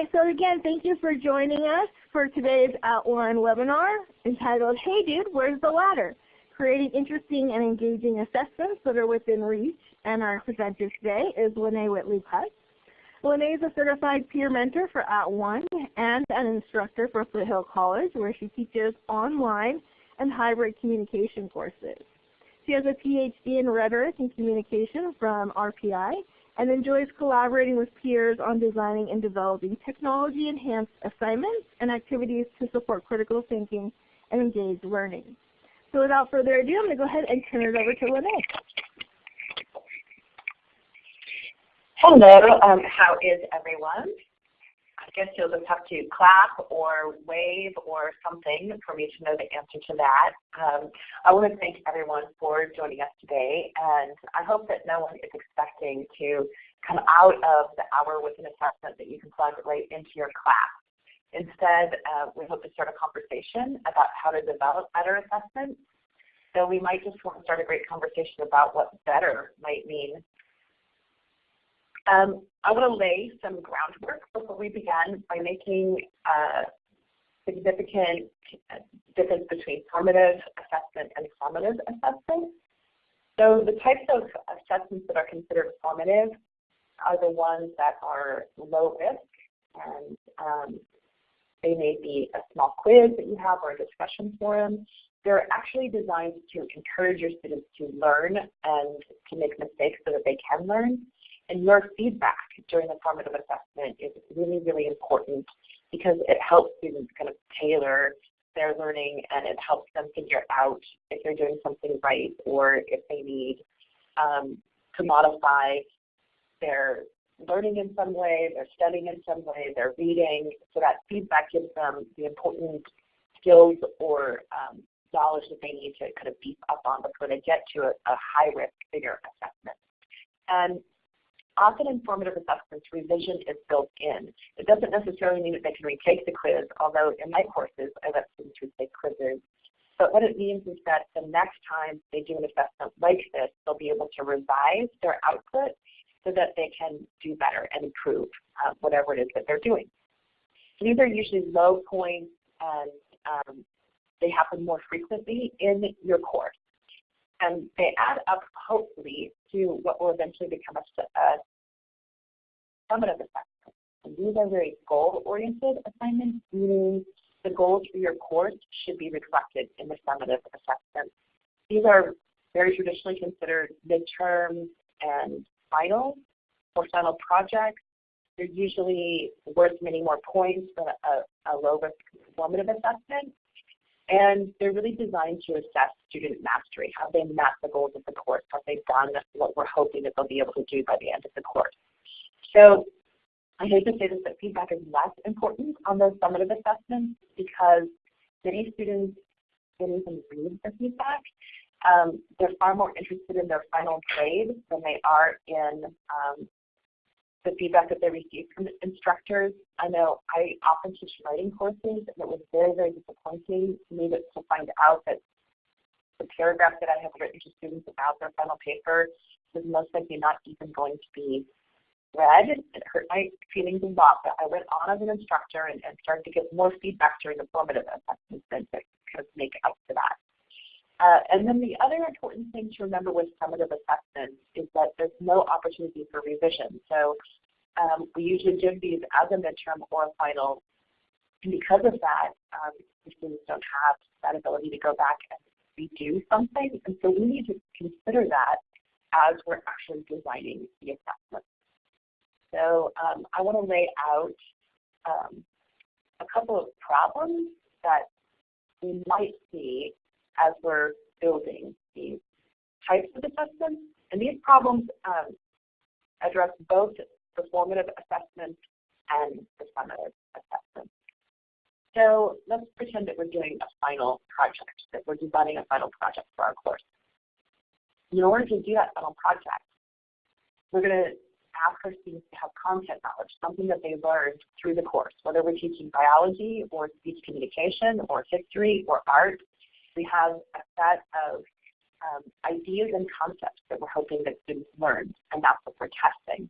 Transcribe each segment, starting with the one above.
right, so again, thank you for joining us for today's Outline webinar entitled, Hey Dude, Where's the Ladder? Creating interesting and engaging assessments that are within reach. And our presenter today is Lene Whitley Putz. Lene is a certified peer mentor for At @ONE and an instructor for Foothill College where she teaches online and hybrid communication courses. She has a PhD in rhetoric and communication from RPI and enjoys collaborating with peers on designing and developing technology-enhanced assignments and activities to support critical thinking and engaged learning. So without further ado, I'm going to go ahead and turn it over to Lene. Hello, um, how is everyone? Guess you'll just have to clap or wave or something for me to know the answer to that. Um, I want to thank everyone for joining us today, and I hope that no one is expecting to come out of the hour with an assessment that you can plug right into your class. Instead, uh, we hope to start a conversation about how to develop better assessments. So we might just want to start a great conversation about what better might mean um, I want to lay some groundwork before we begin by making a significant difference between formative assessment and summative assessment. So the types of assessments that are considered formative are the ones that are low risk and um, they may be a small quiz that you have or a discussion forum. They're actually designed to encourage your students to learn and to make mistakes so that they can learn. And your feedback during the formative assessment is really, really important because it helps students kind of tailor their learning and it helps them figure out if they're doing something right or if they need um, to modify their learning in some way, their studying in some way, their reading. So that feedback gives them the important skills or um, knowledge that they need to kind of beef up on before they get to a, a high risk bigger assessment. And often informative assessments, revision is built in. It doesn't necessarily mean that they can retake the quiz, although in my courses I let students retake quizzes. But what it means is that the next time they do an assessment like this, they'll be able to revise their output so that they can do better and improve uh, whatever it is that they're doing. These are usually low points and um, they happen more frequently in your course. And they add up, hopefully, to what will eventually become a, a summative assessment. And these are very goal-oriented assignments, meaning the goals for your course should be reflected in the summative assessment. These are very traditionally considered midterms and finals or final projects. They're usually worth many more points than a, a low-risk formative assessment. And they're really designed to assess student mastery. Have they met the goals of the course? Have they done what we're hoping that they'll be able to do by the end of the course? So I hate to say this, but feedback is less important on those summative assessments because many students didn't even read the feedback. Um, they're far more interested in their final grade than they are in um, the feedback that they receive from instructors. I know I often teach writing courses, and it was very, very disappointing to me to, to find out that the paragraph that I have written to students about their final paper was most likely not even going to be read. It hurt my feelings a lot, but I went on as an instructor and, and started to get more feedback during the formative assessments to kind of make up for that. Uh, and then the other important thing to remember with summative assessments is that there's no opportunity for revision. So um, we usually give these as a midterm or a final. And because of that, um, students don't have that ability to go back and redo something. And so we need to consider that as we're actually designing the assessment. So um, I want to lay out um, a couple of problems that we might see as we're building these types of assessments. And these problems um, address both the formative assessment and the summative assessment. So let's pretend that we're doing a final project, that we're designing a final project for our course. In order to do that final project, we're going to ask our students to have content knowledge, something that they learned through the course, whether we're teaching biology or speech communication or history or art we have a set of um, ideas and concepts that we're hoping that students learn, and that's what we're testing.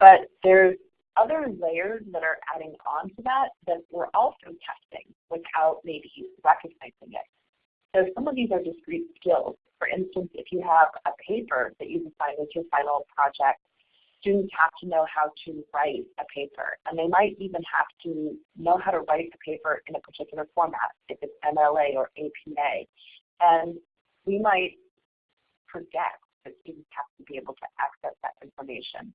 But there's other layers that are adding on to that that we're also testing without maybe recognizing it. So some of these are discrete skills. For instance, if you have a paper that you define as your final project, students have to know how to write a paper. And they might even have to know how to write a paper in a particular format, if it's MLA or APA. And we might forget that students have to be able to access that information.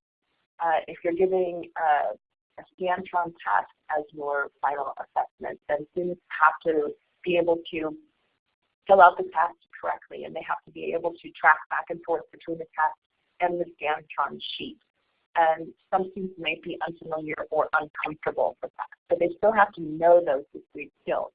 Uh, if you're giving uh, a Scantron test as your final assessment, then students have to be able to fill out the test correctly, and they have to be able to track back and forth between the test and the Scantron sheet. And some students may be unfamiliar or uncomfortable with that, but they still have to know those discrete skills.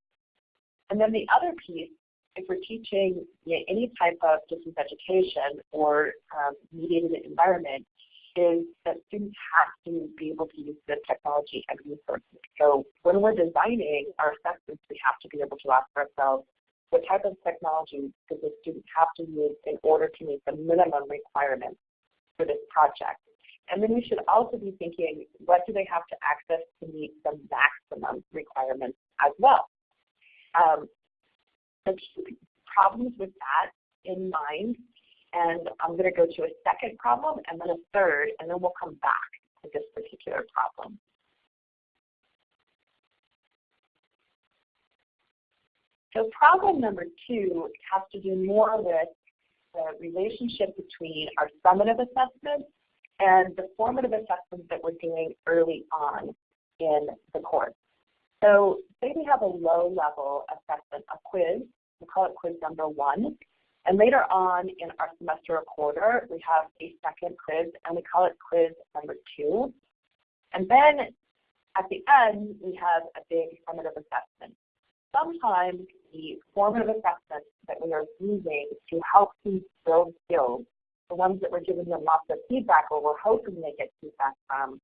And then the other piece, if we're teaching you know, any type of distance education or um, mediated environment, is that students have to be able to use the technology and resources. So when we're designing our assessments, we have to be able to ask ourselves, what type of technology does the student have to use in order to meet the minimum requirements for this project? And then we should also be thinking, what do they have to access to meet the maximum requirements as well? Um, so keep problems with that in mind and I'm going to go to a second problem and then a third, and then we'll come back to this particular problem. So problem number two has to do more with the relationship between our summative assessment and the formative assessments that we're doing early on in the course. So say we have a low-level assessment, a quiz, we call it quiz number one, and later on in our semester or quarter, we have a second quiz, and we call it quiz number two. And then at the end, we have a big formative assessment. Sometimes the formative assessments that we are using to help students build skills, the ones that we're giving them lots of feedback or we're hoping they get feedback from,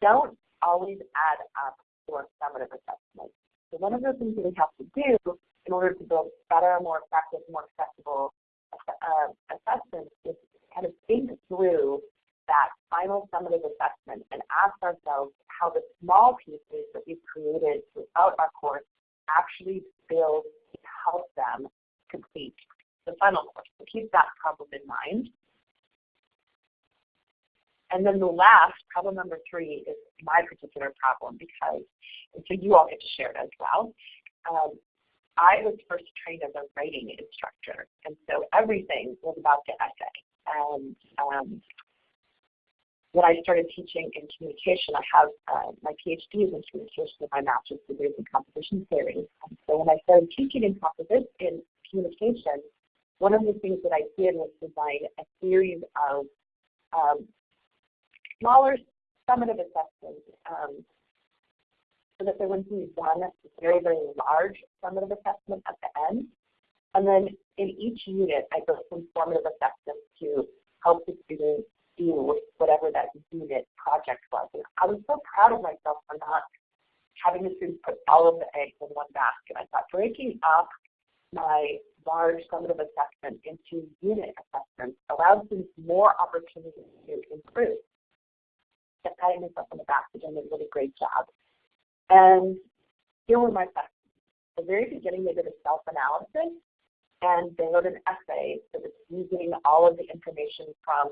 don't always add up our summative assessment. So one of the things that we have to do in order to build better, more effective, more accessible uh, assessments is kind of think through that final summative assessment and ask ourselves how the small pieces that we've created throughout our course actually build to help them complete the final course. Keep that problem in mind. And then the last, problem number three, is my particular problem because, and so you all get to share it as well. Um, I was first trained as a writing instructor, and so everything was about the essay. And um, when I started teaching in communication, I have uh, my PhD is in communication and my master's degree is in composition theory. And so when I started teaching in composition in communication, one of the things that I did was design a series of um, smaller summative assessments um, so that there wouldn't be one very, very large summative assessment at the end. And then in each unit, I built some formative assessments to help the students do with whatever that unit project was. And I was so proud of myself for not having the students put all of the eggs in one basket. I thought breaking up my large summative assessment into unit assessments allows students more opportunities to improve. Just patting myself on the back for doing a really great job. And here were my questions. At the very beginning, they did a self-analysis, and they wrote an essay that was using all of the information from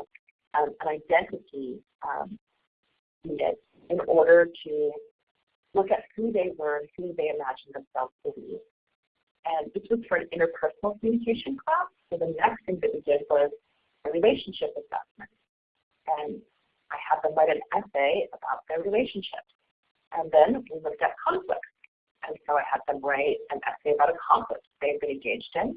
um, an identity um, unit in order to look at who they were and who they imagined themselves to be. And this was for an interpersonal communication class. So the next thing that we did was a relationship assessment. And I had them write an essay about their relationships. And then we looked at conflicts. And so I had them write an essay about a conflict they've been engaged in.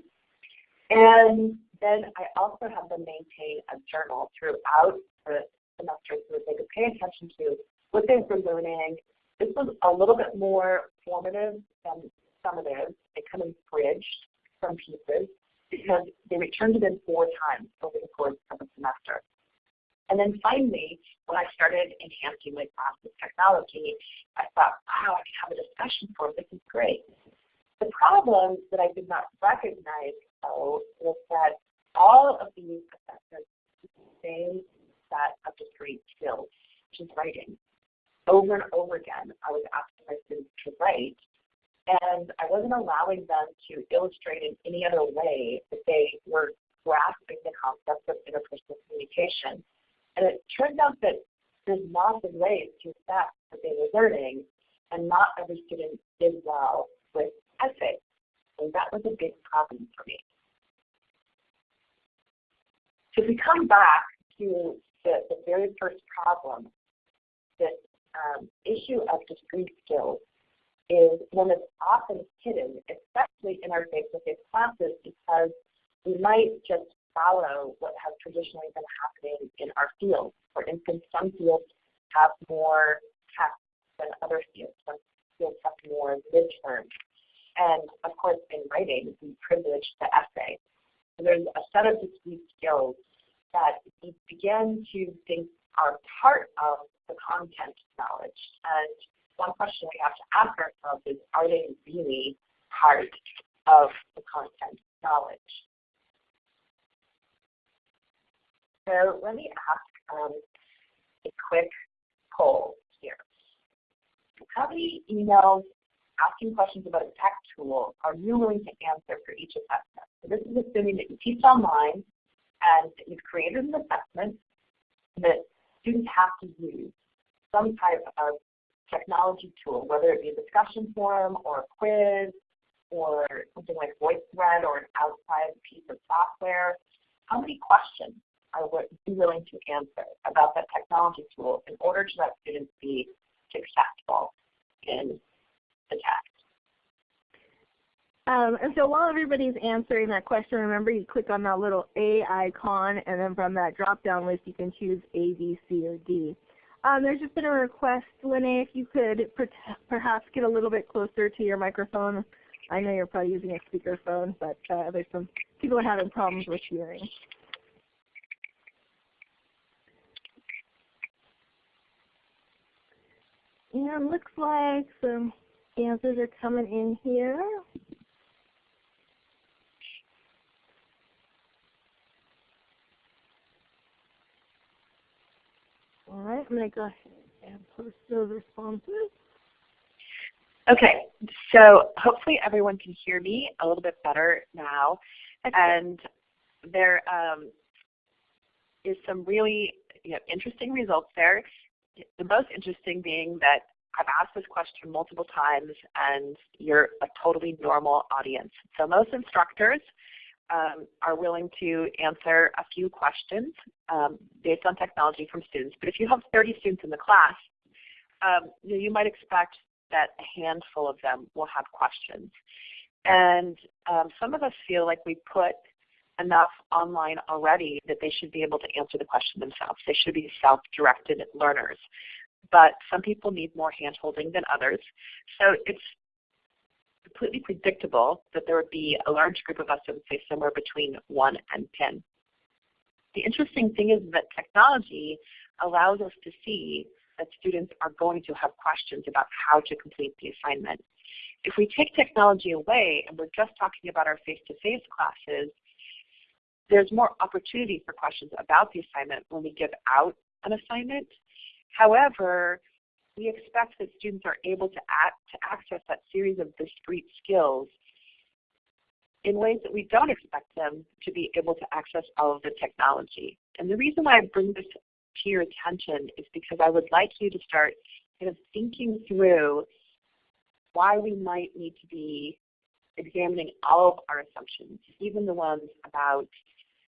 And then I also had them maintain a journal throughout the semester so that they could pay attention to what they were learning. This was a little bit more formative than summative. It kind of bridged from pieces because they returned to them four times over the course of a semester. And then finally, when I started enhancing my class with technology, I thought, wow, I can have a discussion for This is great. The problem that I did not recognize, though, was that all of these assessments the same set of discrete skills, which is writing. over and over again, I was asking my students to write, and I wasn't allowing them to illustrate in any other way that they were grasping the concept of interpersonal communication. And it turns out that there's lots of ways to assess what they were learning, and not every student did well with essays. And that was a big problem for me. So if we come back to the, the very first problem, this um, issue of discrete skills is one that's often hidden, especially in our face-to-face -face classes, because we might just follow what has traditionally been happening in our field. For instance, some fields have more tests than other fields. Some fields have more midterms. And of course, in writing, we privilege the essay. So there's a set of discrete skills that we begin to think are part of the content knowledge. And one question we have to ask ourselves is, are they really part of the content knowledge? So let me ask um, a quick poll here. How many emails asking questions about a tech tool are you willing to answer for each assessment? So this is assuming that you teach online and that you've created an assessment that students have to use some type of technology tool, whether it be a discussion forum or a quiz or something like VoiceThread or an outside piece of software. How many questions are you willing to answer about that technology tool in order to let students be successful in the test? Um, and so while everybody's answering that question, remember you click on that little A icon, and then from that drop-down list you can choose A, B, C, or D. Um, there's just been a request, Lene, if you could per perhaps get a little bit closer to your microphone. I know you're probably using a speakerphone, but uh, there's some people are having problems with hearing. And it looks like some answers are coming in here. All right, I'm going to go ahead and post those responses. Okay, so hopefully everyone can hear me a little bit better now. And there um, is some really you know, interesting results there. The most interesting being that I've asked this question multiple times and you're a totally normal audience. So most instructors um, are willing to answer a few questions um, based on technology from students. But if you have 30 students in the class, um, you, might expect that a handful of them will have questions. And um, some of us feel like we put enough online already that they should be able to answer the question themselves. They should be self-directed learners. But some people need more hand-holding than others. So it's completely predictable that there would be a large group of us that would say somewhere between 1 and 10. The interesting thing is that technology allows us to see that students are going to have questions about how to complete the assignment. If we take technology away and we're just talking about our face-to-face -face classes, there's more opportunity for questions about the assignment when we give out an assignment. However, we expect that students are able to, act, to access that series of discrete skills in ways that we don't expect them to be able to access all of the technology. And the reason why I bring this to your attention is because I would like you to start kind of thinking through why we might need to be examining all of our assumptions, even the ones about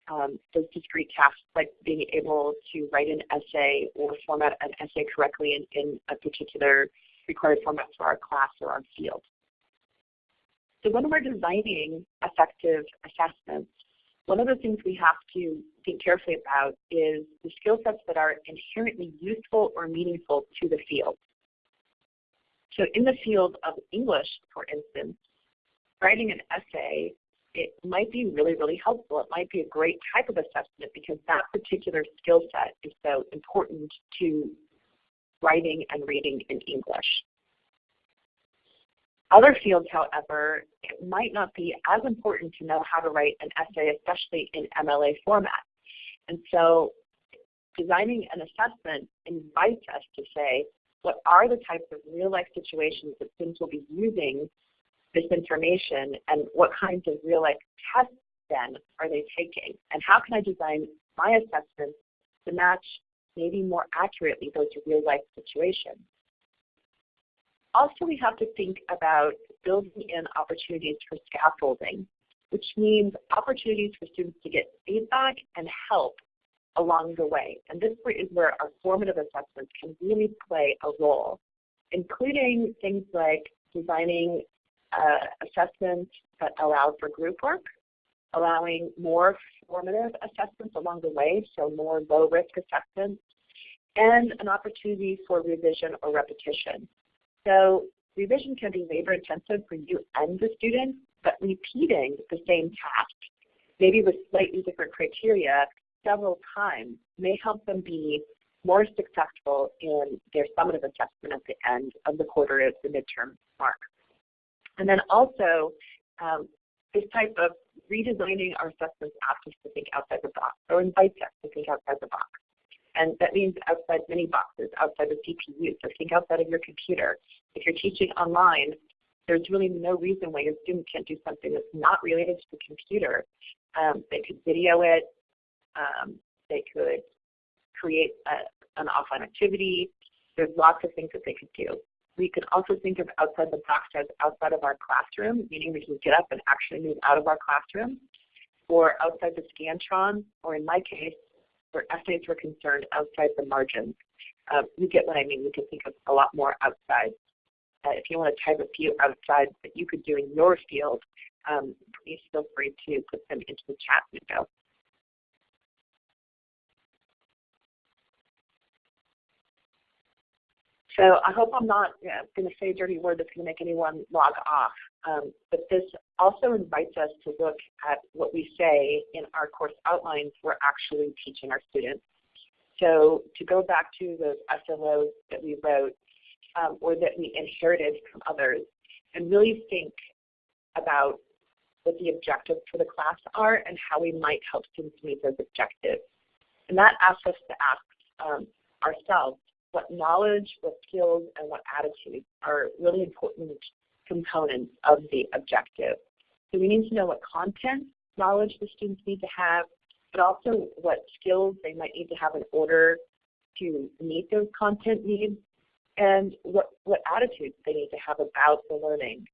um, those discrete tasks like being able to write an essay or format an essay correctly in, in a particular required format for our class or our field. So when we're designing effective assessments, one of the things we have to think carefully about is the skill sets that are inherently useful or meaningful to the field. So in the field of English, for instance, writing an essay it might be really, really helpful. It might be a great type of assessment because that particular skill set is so important to writing and reading in English. Other fields, however, it might not be as important to know how to write an essay, especially in MLA format. And so designing an assessment invites us to say, what are the types of real life situations that students will be using this information and what kinds of real life tests then are they taking? And how can I design my assessments to match maybe more accurately those real life situations? Also, we have to think about building in opportunities for scaffolding, which means opportunities for students to get feedback and help along the way. And this is where our formative assessments can really play a role, including things like designing uh, assessments that allow for group work, allowing more formative assessments along the way, so more low-risk assessments, and an opportunity for revision or repetition. So revision can be labor-intensive for you and the student, but repeating the same task, maybe with slightly different criteria, several times may help them be more successful in their summative assessment at the end of the quarter at the midterm mark. And then also, um, this type of redesigning our assessments asks us to think outside the box or invites us to think outside the box. And that means outside many boxes, outside the CPU. So think outside of your computer. If you're teaching online, there's really no reason why your student can't do something that's not related to the computer. Um, they could video it. Um, they could create a, an offline activity. There's lots of things that they could do. We could also think of outside the box as outside of our classroom, meaning we can get up and actually move out of our classroom, or outside the Scantron, or in my case, where essays were concerned, outside the margins. Um, you get what I mean. We can think of a lot more outside. Uh, if you want to type a few outside that you could do in your field, um, please feel free to put them into the chat window. So I hope I'm not yeah, going to say a dirty word that's going to make anyone log off. Um, but this also invites us to look at what we say in our course outlines we're actually teaching our students. So to go back to those SLOs that we wrote um, or that we inherited from others and really think about what the objectives for the class are and how we might help students meet those objectives. And that asks us to ask um, ourselves what knowledge, what skills, and what attitudes are really important components of the objective. So we need to know what content knowledge the students need to have, but also what skills they might need to have in order to meet those content needs, and what, what attitudes they need to have about the learning.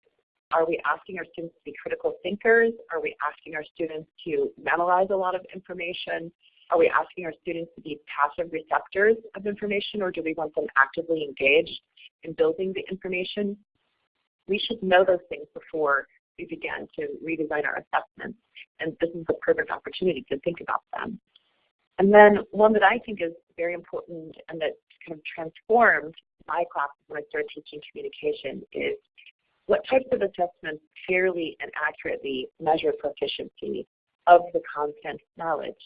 Are we asking our students to be critical thinkers? Are we asking our students to memorize a lot of information? Are we asking our students to be passive receptors of information or do we want them actively engaged in building the information? We should know those things before we begin to redesign our assessments. And this is the perfect opportunity to think about them. And then one that I think is very important and that kind of transformed my classes when I started teaching communication is what types of assessments fairly and accurately measure proficiency of the content knowledge.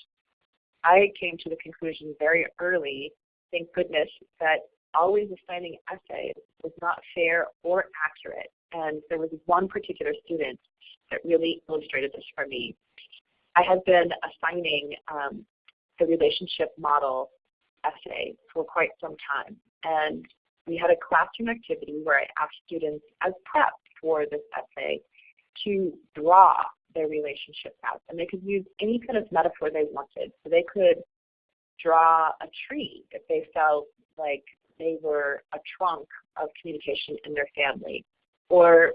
I came to the conclusion very early, thank goodness, that always assigning essays was not fair or accurate. And there was one particular student that really illustrated this for me. I had been assigning um, the relationship model essay for quite some time. And we had a classroom activity where I asked students as prep for this essay to draw their relationships out. And they could use any kind of metaphor they wanted. So they could draw a tree if they felt like they were a trunk of communication in their family. Or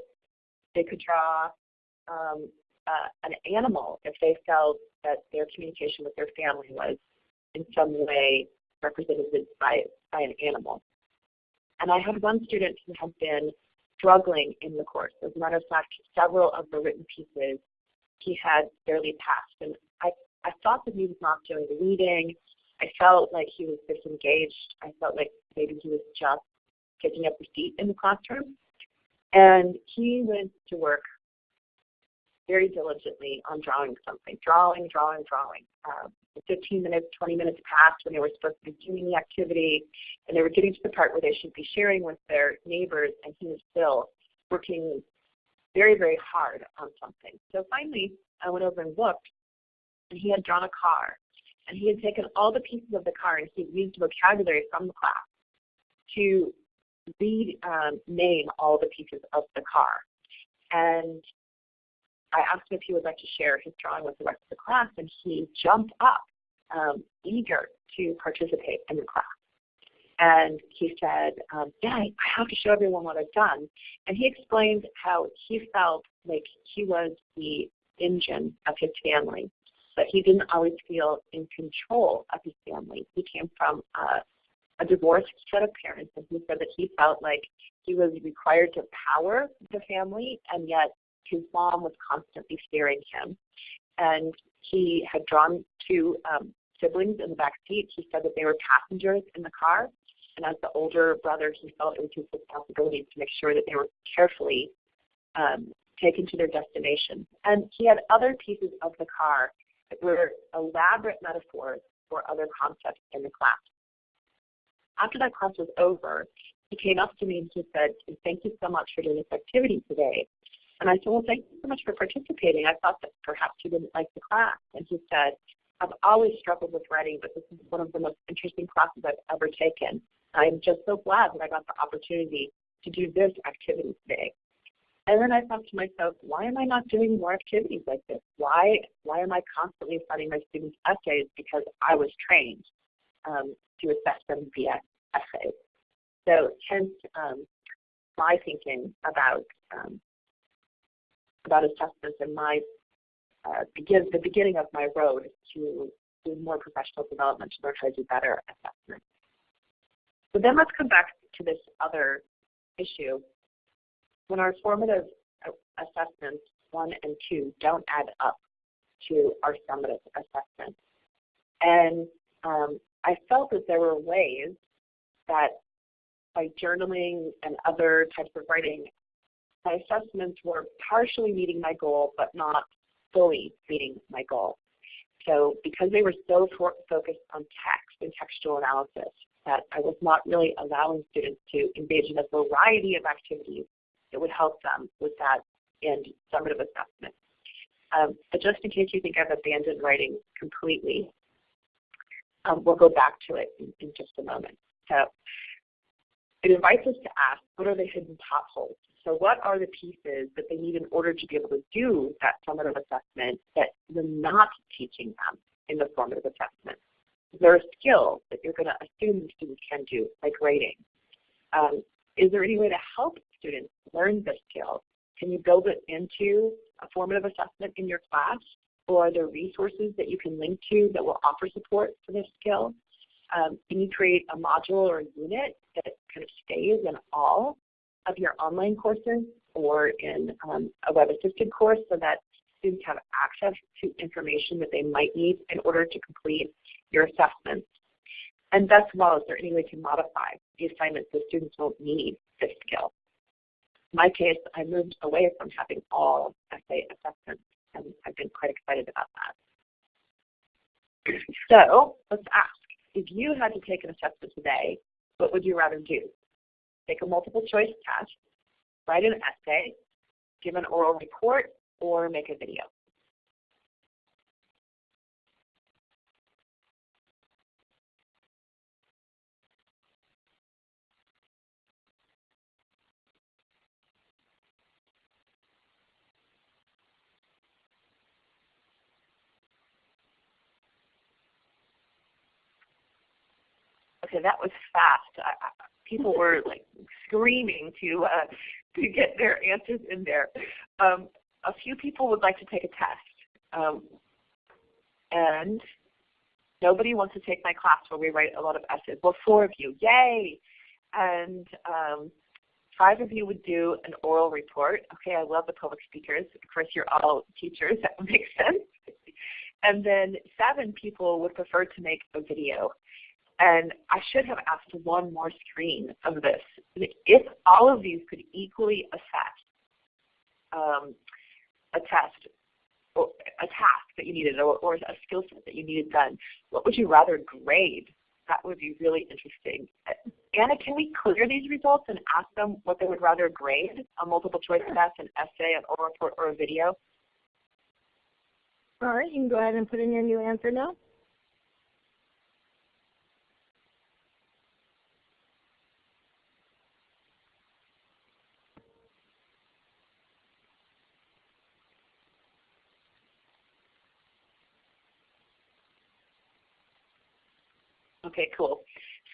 they could draw um, uh, an animal if they felt that their communication with their family was in some way represented by, by an animal. And I had one student who had been struggling in the course. As a matter of fact, several of the written pieces he had barely passed. And I, I thought that he was not doing the reading. I felt like he was disengaged. I felt like maybe he was just taking up a seat in the classroom. And he went to work very diligently on drawing something, drawing, drawing, drawing. Uh, 15 minutes, 20 minutes passed when they were supposed to be doing the activity, and they were getting to the part where they should be sharing with their neighbors, and he was still working very, very hard on something. So finally, I went over and looked, and he had drawn a car. And he had taken all the pieces of the car and he used vocabulary from the class to read um, name all the pieces of the car. And I asked him if he would like to share his drawing with the rest of the class, and he jumped up, um, eager to participate in the class. And he said, um, yeah, I have to show everyone what I've done. And he explained how he felt like he was the engine of his family, but he didn't always feel in control of his family. He came from a, a divorced set of parents, and he said that he felt like he was required to power the family, and yet his mom was constantly steering him. And he had drawn two um, siblings in the back seat. He said that they were passengers in the car. And as the older brother, he felt it was his responsibility to make sure that they were carefully um, taken to their destination. And he had other pieces of the car that were elaborate metaphors for other concepts in the class. After that class was over, he came up to me and he said, thank you so much for doing this activity today. And I said, well, thank you so much for participating. I thought that perhaps you didn't like the class. And he said, I've always struggled with writing, but this is one of the most interesting classes I've ever taken. I'm just so glad that I got the opportunity to do this activity today. And then I thought to myself, why am I not doing more activities like this? Why, why am I constantly studying my students' essays? Because I was trained um, to assess them via essays. So hence um, my thinking about um, about assessments and my uh, begin the beginning of my road to do more professional development to learn how to do better assessment. So then let's come back to this other issue. When our formative assessments one and two don't add up to our summative assessments. And um, I felt that there were ways that by journaling and other types of writing, my assessments were partially meeting my goal, but not fully meeting my goal. So because they were so focused on text and textual analysis, that I was not really allowing students to engage in a variety of activities that would help them with that end summative assessment. Um, but just in case you think I've abandoned writing completely, um, we'll go back to it in, in just a moment. So it invites us to ask, what are the hidden potholes? So what are the pieces that they need in order to be able to do that summative assessment that you're not teaching them in the formative assessment? There a skill that you're going to assume the students can do, like writing? Um, is there any way to help students learn this skill? Can you build it into a formative assessment in your class? Or are there resources that you can link to that will offer support for this skill? Um, can you create a module or a unit that kind of stays in all of your online courses or in um, a web-assisted course so that students have access to information that they might need in order to complete your assessments. And best of all, is there any way to modify the assignments so students won't need this skill? In my case, I moved away from having all essay assessments, and I've been quite excited about that. So let's ask, if you had to take an assessment today, what would you rather do? take a multiple choice test, write an essay, give an oral report, or make a video. Okay, that was fast. I, people were like screaming to uh, to get their answers in there. Um, a few people would like to take a test, um, and nobody wants to take my class where we write a lot of essays. Well, four of you, yay! And um, five of you would do an oral report. Okay, I love the public speakers. Of course, you're all teachers. That makes sense. and then seven people would prefer to make a video. And I should have asked one more screen of this. If all of these could equally assess um, a test or a task that you needed or, or a skill set that you needed done, what would you rather grade? That would be really interesting. Anna, can we clear these results and ask them what they would rather grade, a multiple choice test, an essay, an oral report, or a video? All right, you can go ahead and put in your new answer now. Okay, cool.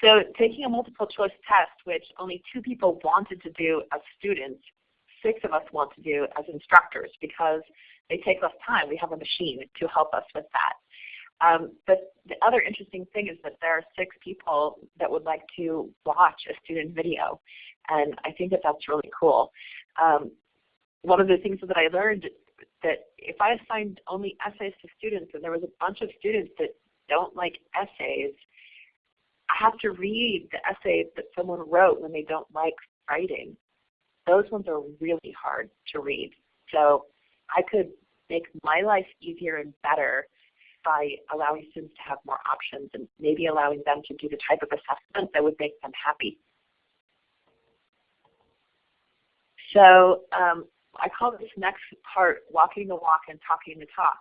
So taking a multiple choice test, which only two people wanted to do as students, six of us want to do as instructors because they take less time. We have a machine to help us with that. Um, but the other interesting thing is that there are six people that would like to watch a student video. And I think that that's really cool. Um, one of the things that I learned that if I assigned only essays to students and there was a bunch of students that don't like essays, I have to read the essays that someone wrote when they don't like writing. Those ones are really hard to read. So I could make my life easier and better by allowing students to have more options and maybe allowing them to do the type of assessment that would make them happy. So um, I call this next part walking the walk and talking the talk,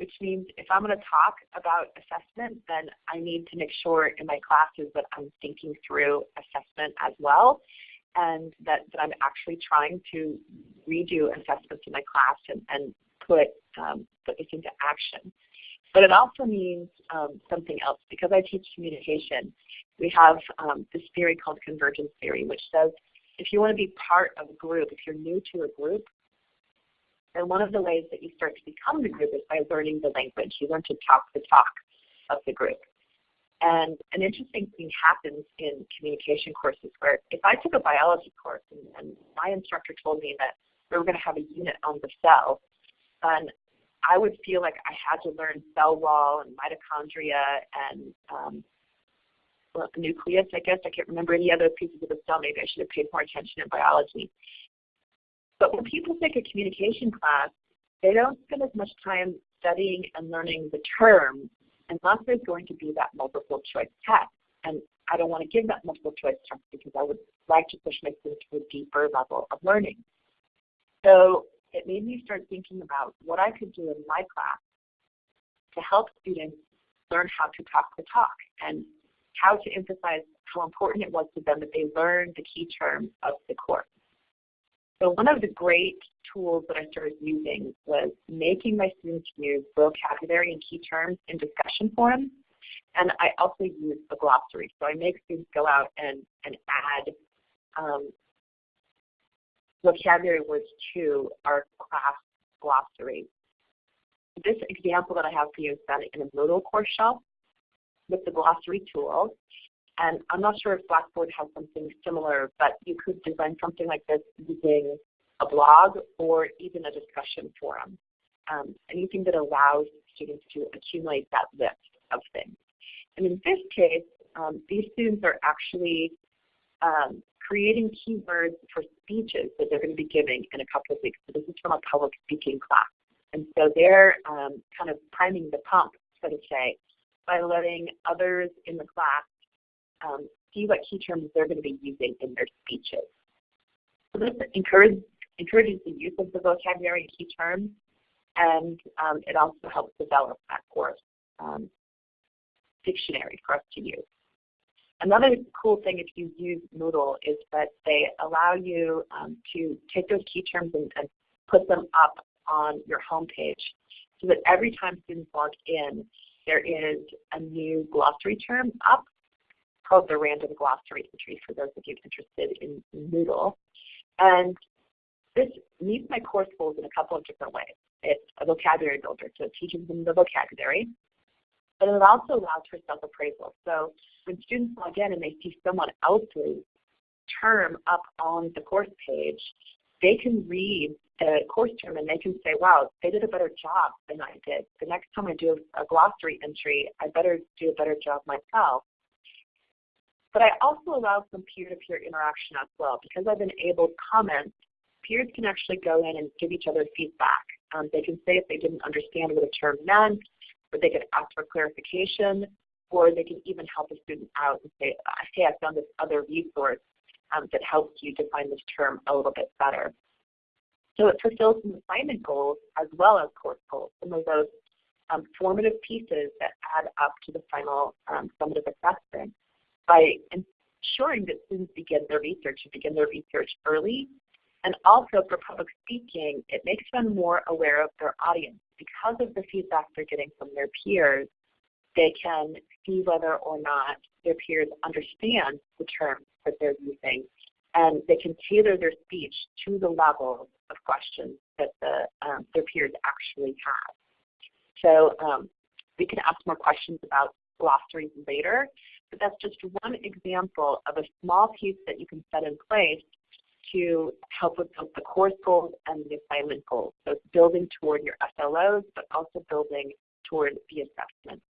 which means if I'm going to talk about assessment, then I need to make sure in my classes that I'm thinking through assessment as well and that, that I'm actually trying to redo assessments in my class and, and put, um, put this into action. But it also means um, something else. Because I teach communication, we have um, this theory called convergence theory, which says if you want to be part of a group, if you're new to a group, then one of the ways that you start to become the group is by learning the language. You learn to talk the talk of the group. And an interesting thing happens in communication courses where if I took a biology course and, and my instructor told me that we were going to have a unit on the cell, then I would feel like I had to learn cell wall and mitochondria and um, well, nucleus, I guess. I can't remember any other pieces of the cell. Maybe I should have paid more attention in biology. But when people take a communication class, they don't spend as much time studying and learning the terms unless there's going to be that multiple choice test. And I don't want to give that multiple choice test because I would like to push my students to a deeper level of learning. So it made me start thinking about what I could do in my class to help students learn how to talk the talk and how to emphasize how important it was to them that they learn the key terms of the course. So one of the great tools that I started using was making my students use vocabulary and key terms in discussion forums. And I also use a glossary. So I make students go out and, and add um, vocabulary words to our class glossary. This example that I have for you is done in a Moodle course shell with the glossary tool. And I'm not sure if Blackboard has something similar, but you could design something like this using a blog or even a discussion forum. Um, anything that allows students to accumulate that list of things. And in this case, um, these students are actually um, creating keywords for speeches that they're going to be giving in a couple of weeks. So this is from a public speaking class. And so they're um, kind of priming the pump, so to say, by letting others in the class um, see what key terms they're going to be using in their speeches. So this encourages, encourages the use of the vocabulary and key terms, and um, it also helps develop that course um, dictionary for us to use. Another cool thing if you use Moodle is that they allow you um, to take those key terms and, and put them up on your homepage so that every time students log in, there is a new glossary term up called the random glossary entry for those of you interested in Moodle. And this meets my course goals in a couple of different ways. It's a vocabulary builder, so it teaches them the vocabulary. But it also allows for self-appraisal. So when students log in and they see someone else's term up on the course page, they can read the course term and they can say, wow, they did a better job than I did. The next time I do a glossary entry, I better do a better job myself. But I also allow some peer-to-peer -peer interaction as well. Because I've enabled comments, peers can actually go in and give each other feedback. Um, they can say if they didn't understand what a term meant, or they could ask for clarification, or they can even help a student out and say, hey, I found this other resource um, that helps you define this term a little bit better. So it fulfills some assignment goals as well as course goals, some of those um, formative pieces that add up to the final um, summative assessment by ensuring that students begin their research and begin their research early. And also for public speaking, it makes them more aware of their audience. Because of the feedback they're getting from their peers, They can see whether or not their peers understand the terms that they're using, and they can tailor their speech to the level of questions that the, um, their peers actually have. So um, we can ask more questions about glossaries later, but that's just one example of a small piece that you can set in place to help with both the course goals and the assignment goals. So it's building toward your SLOs, but also building toward the assessment.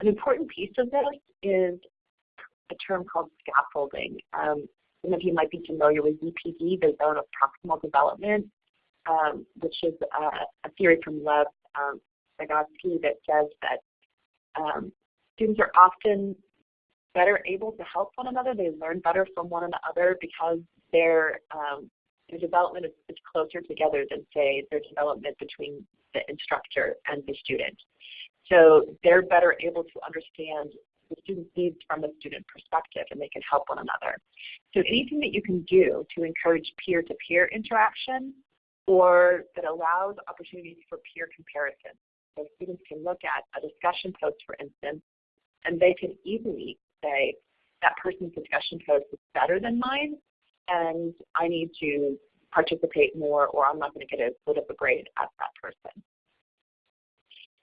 An important piece of this is a term called scaffolding. Um, some of you might be familiar with ZPD, the Zone of Proximal Development, um, which is a theory from Lev um, Vygotsky that says that um, students are often better able to help one another. They learn better from one another because their um, their development is, is, closer together than say their development between the instructor and the student. So they're better able to understand the student's needs from a student perspective and they can help one another. So anything that you can do to encourage peer-to-peer -peer interaction or that allows opportunities for peer comparison. So students can look at a discussion post, for instance, and they can easily say, that person's discussion post is better than mine, and I need to participate more or I'm not going to get as good of a grade as that person.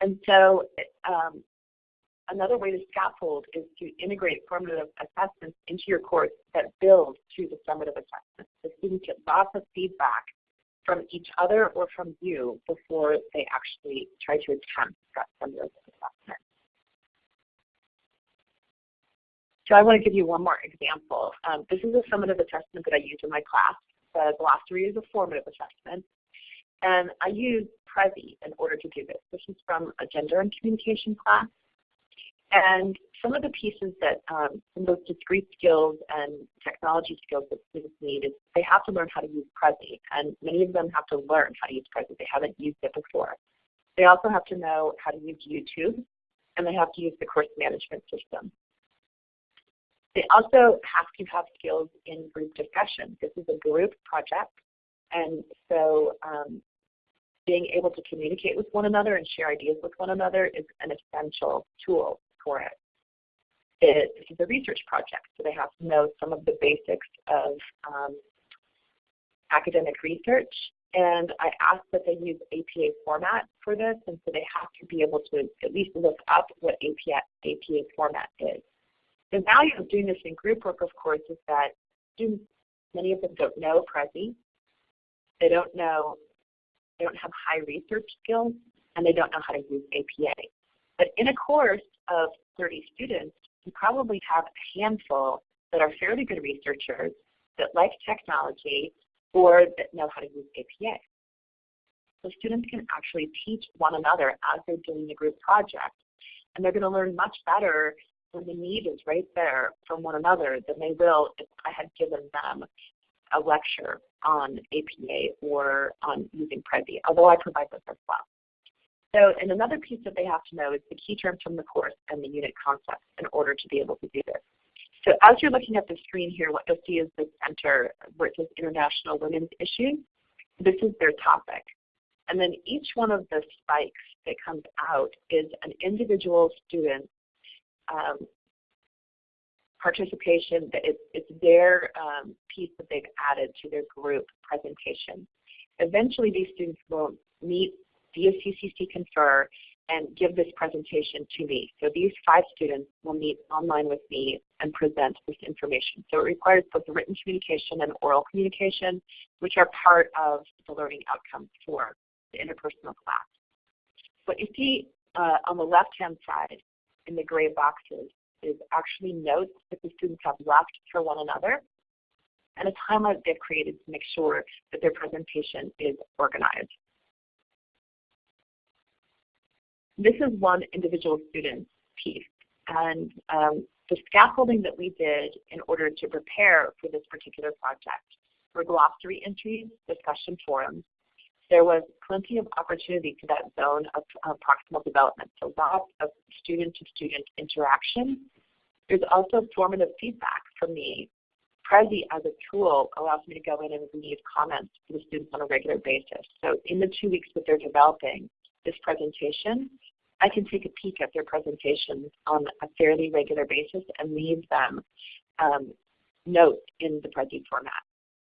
And so um, another way to scaffold is to integrate formative assessments into your course that build to the summative assessment. The students get lots of feedback from each other or from you before they actually try to attempt that summative assessment. So I want to give you one more example. Um, this is a summative assessment that I use in my class. The glossary is a formative assessment. And I use Prezi in order to do this. This is from a gender and communication class. And some of the pieces that um, some of those discrete skills and technology skills that students need is they have to learn how to use Prezi. And many of them have to learn how to use Prezi. They haven't used it before. They also have to know how to use YouTube, and they have to use the course management system. They also have to have skills in group discussion. This is a group project, and so um, being able to communicate with one another and share ideas with one another is an essential tool for it. this is a research project, so they have to know some of the basics of um, academic research. And I ask that they use APA format for this, and so they have to be able to at least look up what APA, APA format is. The value of doing this in group work, of course, is that students, many of them don't know Prezi. They don't know, they don't have high research skills, and they don't know how to use APA. In a course of 30 students, you probably have a handful that are fairly good researchers that like technology or that know how to use APA. So students can actually teach one another as they're doing the group project. And they're going to learn much better when the need is right there from one another than they will if I had given them a lecture on APA or on using Prezi, although I provide this as well. So, and another piece that they have to know is the key terms from the course and the unit concepts in order to be able to do this. So as you're looking at the screen here, what you'll see is the center where it says International Women's Issues. This is their topic. And then each one of the spikes that comes out is an individual student um, participation, it's, it's their um, piece that they've added to their group presentation. Eventually these students will meet via CCC Confer and give this presentation to me. So these five students will meet online with me and present this information. So it requires both written communication and oral communication, which are part of the learning outcomes for the interpersonal class. What you see uh, on the left-hand side in the gray boxes is actually notes that the students have left for one another and a timeline they've created to make sure that their presentation is organized. This is one individual student's piece. And um, the scaffolding that we did in order to prepare for this particular project were glossary entries, discussion forums, there was plenty of opportunity to that zone of proximal development, so lots of student-to-student -student interaction. There's also formative feedback from me. Prezi as a tool allows me to go in and leave comments to the students on a regular basis. So in the two weeks that they're developing, this presentation, I can take a peek at their presentations on a fairly regular basis and leave them um, notes in the Prezi format.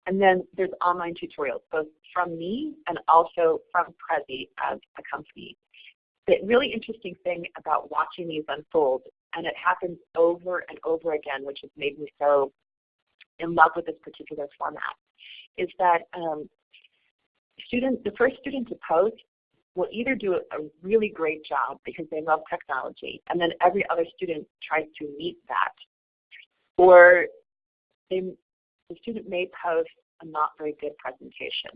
And then there's online tutorials, both from me and also from Prezi as a company. The really interesting thing about watching these unfold, and it happens over and over again, which has made me so in love with this particular format, is that um, student, the first student to post will either do a really great job because they love technology, and then every other student tries to meet that, or they, the student may post a not very good presentation.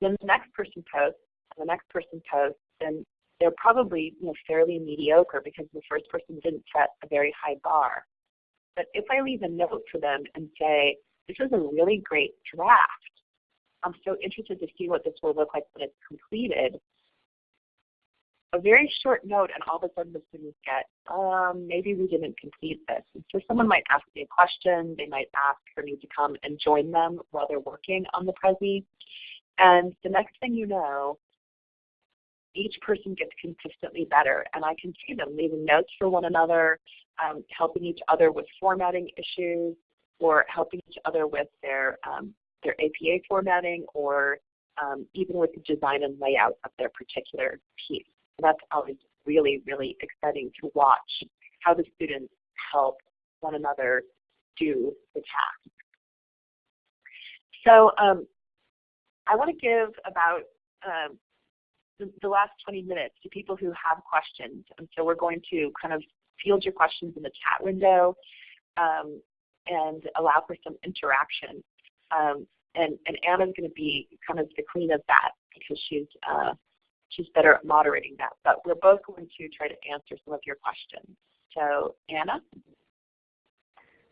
Then the next person posts, and the next person posts, and they're probably you know, fairly mediocre because the first person didn't set a very high bar. But if I leave a note for them and say, this is a really great draft, I'm so interested to see what this will look like when it's completed, a very short note and all of a sudden the students get, um, maybe we didn't complete this. And so someone might ask me a question, they might ask for me to come and join them while they're working on the Prezi. And the next thing you know, each person gets consistently better. And I can see them leaving notes for one another, um, helping each other with formatting issues, or helping each other with their, um, their APA formatting, or um, even with the design and layout of their particular piece that's always really, really exciting to watch how the students help one another do the task. So um, I want to give about um, the, the, last 20 minutes to people who have questions. And so we're going to kind of field your questions in the chat window um, and allow for some interaction. Um, and, and Anna's going to be kind of the queen of that because she's uh, she's better at moderating that. But we're both going to try to answer some of your questions. So Anna?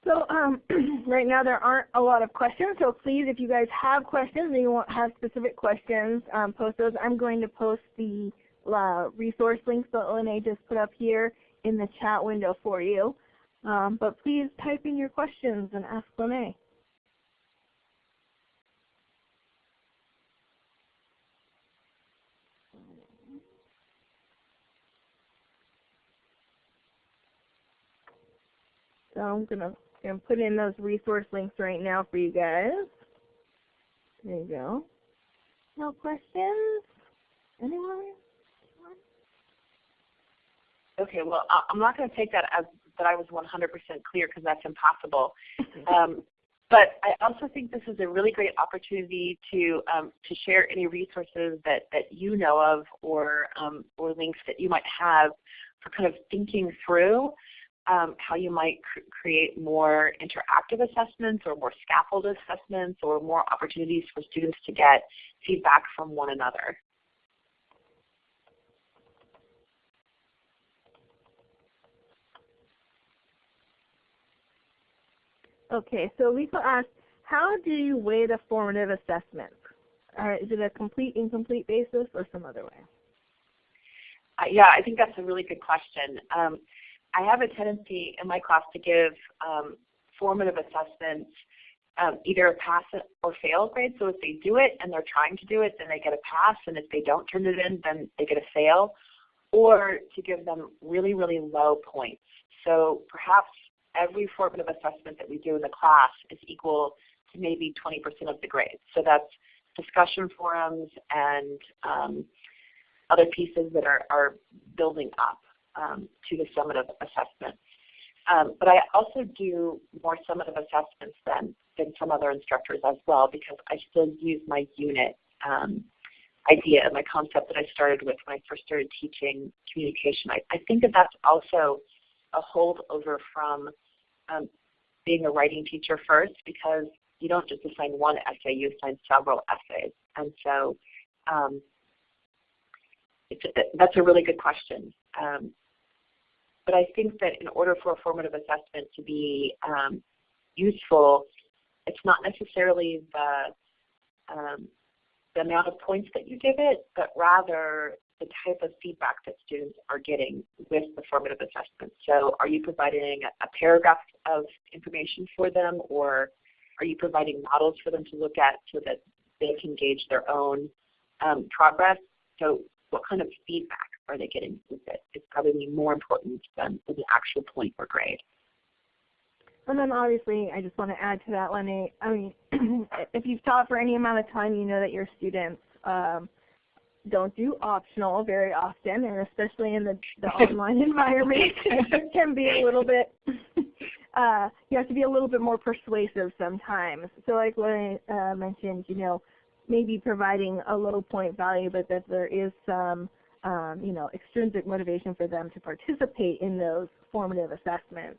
So um, right now there aren't a lot of questions, so please if you guys have questions and you want have specific questions, um, post those. I'm going to post the uh, resource links that Lene just put up here in the chat window for you. Um, but please type in your questions and ask Lene. So I'm gonna, gonna put in those resource links right now for you guys. There you go. No questions? Anyone? Okay, well, I'm not going to take that as that I was 100% clear because that's impossible. um, but I also think this is a really great opportunity to um, to share any resources that, that you know of or um, or links that you might have for kind of thinking through um, how you might cr create more interactive assessments or more scaffold assessments or more opportunities for students to get feedback from one another. Okay, so Lisa asked, how do you weigh the formative assessments? Uh, is it a complete, incomplete basis or some other way? Uh, yeah, I think that's a really good question. Um, I have a tendency in my class to give um, formative assessments um, either a pass or fail grade. So if they do it and they're trying to do it, then they get a pass, and if they don't turn it in, then they get a fail. Or to give them really, really low points. So perhaps every formative assessment that we do in the class is equal to maybe 20% of the grade. So that's discussion forums and um, other pieces that are, are building up um, to the summative assessment. Um, but I also do more summative assessments than, than some other instructors as well because I still use my unit um, idea and my concept that I started with when I first started teaching communication. I, I think that that's also a holdover from um, being a writing teacher first because you don't just assign one essay, you assign several essays. And so um, that's a really good question. Um, but I think that in order for a formative assessment to be um, useful, it's not necessarily the, um, the amount of points that you give it, but rather the type of feedback that students are getting with the formative assessment. So are you providing a paragraph of information for them or are you providing models for them to look at so that they can gauge their own um, progress? So what kind of feedback are they with it is probably more important than the actual point or grade. And then obviously, I just want to add to that, Lenny. I mean, if you've taught for any amount of time, you know that your students um, don't do optional very often, and especially in the, the online environment, it can be a little bit. Uh, you have to be a little bit more persuasive sometimes. So, like Lenny uh, mentioned, you know, maybe providing a low point value, but that there is some, um, you know, extrinsic motivation for them to participate in those formative assessments.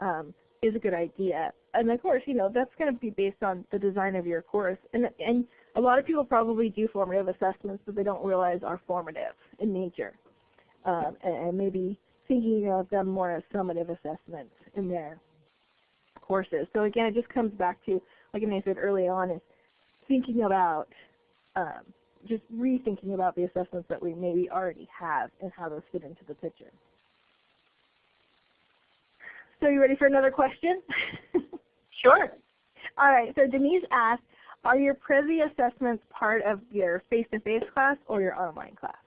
Um, is a good idea. And of course, you know, that's going to be based on the design of your course. And, and a lot of people probably do formative assessments, but they don't realize are formative in nature. Um, and, and, maybe thinking of them more as summative assessments in their courses. So again, it just comes back to, like I said early on, is thinking about, um, just rethinking about the assessments that we maybe already have and how those fit into the picture. So you ready for another question? sure. All right, so Denise asked, are your Prezi assessments part of your face-to-face -face class or your online class?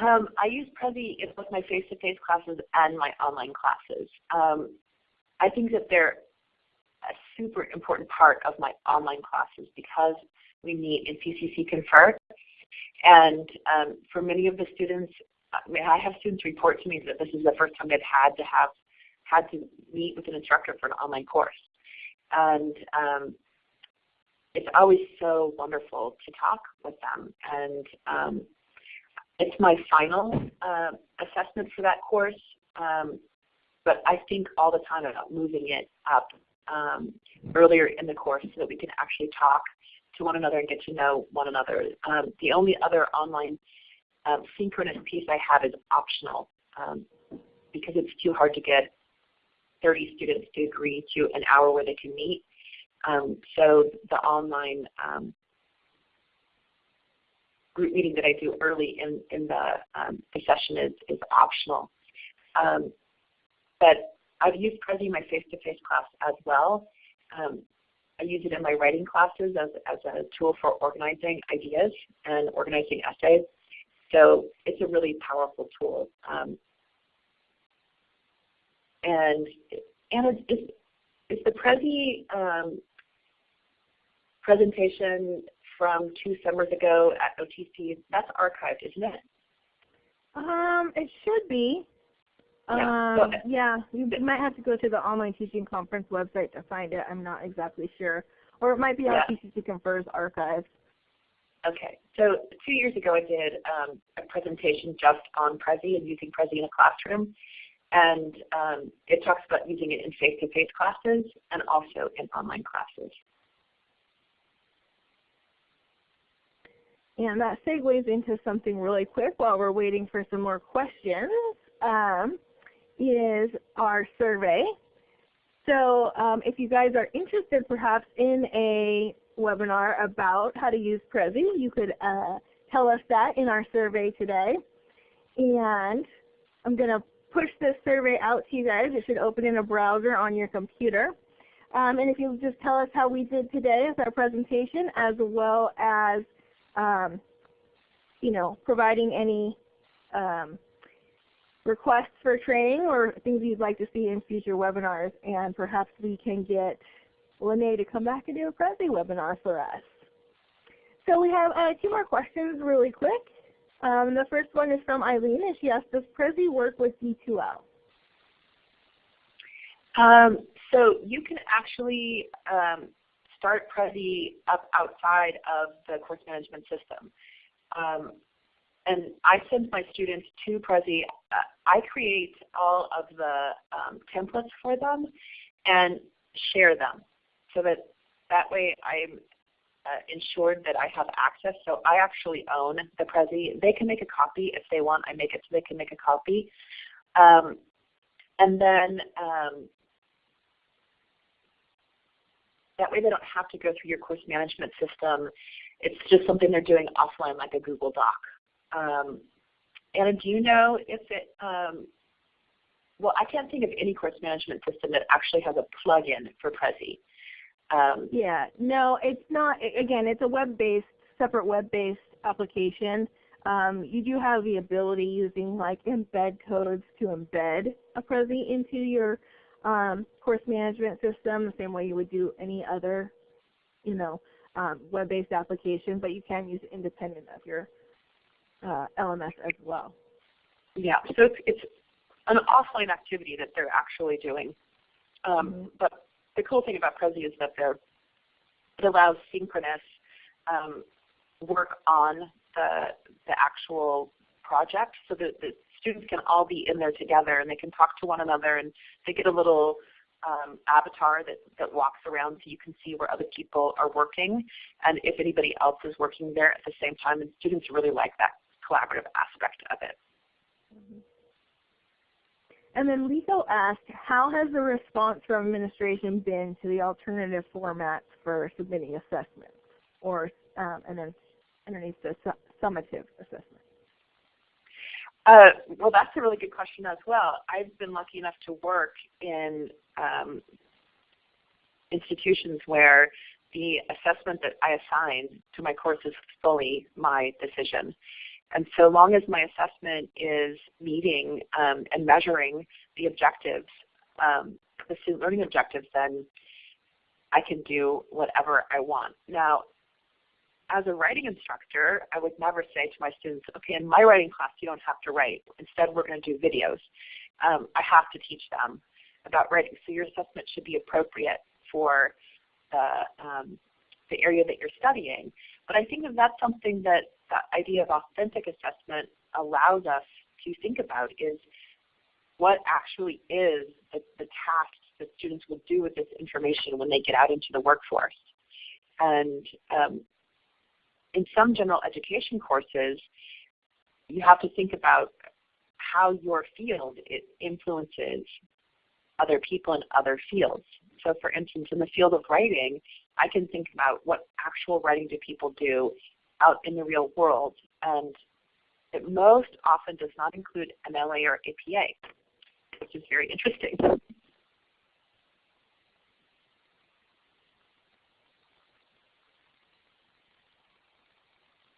Um, I use Prezi in both my face-to-face -face classes and my online classes. Um, I think that they're a super important part of my online classes because we meet in CCC Confer. And um, for many of the students, I mean, I have students report to me that this is the first time they've had to have had to meet with an instructor for an online course, and um, it's always so wonderful to talk with them. And um, it's my final uh, assessment for that course, um, but I think all the time about moving it up um, earlier in the course so that we can actually talk to one another and get to know one another. Um, the only other online um, synchronous piece I have is optional um, because it's too hard to get 30 students to agree to an hour where they can meet. Um, so the online um, group meeting that I do early in, in the, um, the session is, is optional. Um, but I've used Prezi in my face-to-face -face class as well. I use it in my writing classes as, as a tool for organizing ideas and organizing essays. So it's a really powerful tool. Um, and and is, is the Prezi um, presentation from two summers ago at OTC, that's archived, isn't it? Um, it should be. Yeah, um, yeah, you might have to go to the online teaching conference website to find it. I'm not exactly sure. Or it might be on yeah. CCC Confer's archive. Okay, so two years ago I did um, a presentation just on Prezi and using Prezi in a classroom. And um, it talks about using it in face-to-face -face classes and also in online classes. And that segues into something really quick while we're waiting for some more questions, um, is our survey. So um, if you guys are interested perhaps in a webinar about how to use Prezi. You could uh, tell us that in our survey today. And I'm going to push this survey out to you guys. It should open in a browser on your computer. Um, and if you'll just tell us how we did today with our presentation as well as um, you know, providing any um, requests for training or things you'd like to see in future webinars and perhaps we can get Lene to come back and do a Prezi webinar for us. So we have uh, two more questions really quick. Um, the first one is from Eileen and she asked, does Prezi work with D2L? Um, so you can actually um, start Prezi up outside of the course management system. And I send my students to Prezi. Uh, I create all of the um, templates for them and share them so that that way I'm uh, ensured that I have access. So I actually own the Prezi. They can make a copy if they want. I make it so they can make a copy. Um, and then um, that way they don't have to go through your course management system. It's just something they're doing offline like a Google Doc. Um, Anna, do you know if it, um, well, I can't think of any course management system that actually has a plug-in for Prezi. Um, yeah, no, it's not. Again, it's a web-based, separate web-based application, um, you do have the ability using like embed codes to embed a Prezi into your um, course management system the same way you would do any other, you know, um, web-based application, but you can use it independent of your uh, LMS as well. Yeah, so it's, it's an offline activity that they're actually doing. Um, Mhm. But the cool thing about Prezi is that they're, it allows synchronous um, work on the, the actual project so that the students can all be in there together and they can talk to one another and they get a little um, avatar that, that walks around so you can see where other people are working and if anybody else is working there at the same time and students really like that collaborative aspect of it. And then Lico asked, how has the response from administration been to the alternative formats for submitting assessments, or um, and then underneath the su summative assessment? Uh, well, that's a really good question as well. I've been lucky enough to work in um, institutions where the assessment that I assign to my course is fully my decision. And so long as my assessment is meeting um, and measuring the objectives, um, the student learning objectives, then I can do whatever I want. Now, as a writing instructor, I would never say to my students, okay, in my writing class you don't have to write. Instead we're going to do videos. Um, I have to teach them about writing. So your assessment should be appropriate for the, um, the area that you're studying. But I think that that's something that the idea of authentic assessment allows us to think about is what actually is the, the tasks that students will do with this information when they get out into the workforce. And um, in some general education courses, you have to think about how your field influences other people in other fields. So for instance, in the field of writing, I can think about what actual writing do people do out in the real world. And it most often does not include MLA or APA, which is very interesting.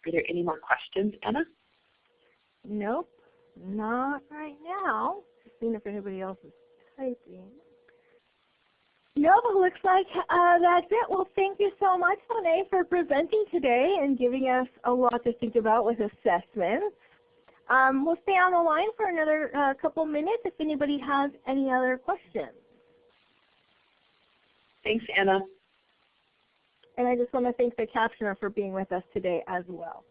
Are there any more questions, Anna? Nope, not right now. Seeing if anybody else is typing. No, it looks like uh, that's it. Well, thank you so much, Monet, for presenting today and giving us a lot to think about with assessments. Um, we'll stay on the line for another uh, couple minutes if anybody has any other questions. Thanks, Anna. And I just want to thank the captioner for being with us today as well.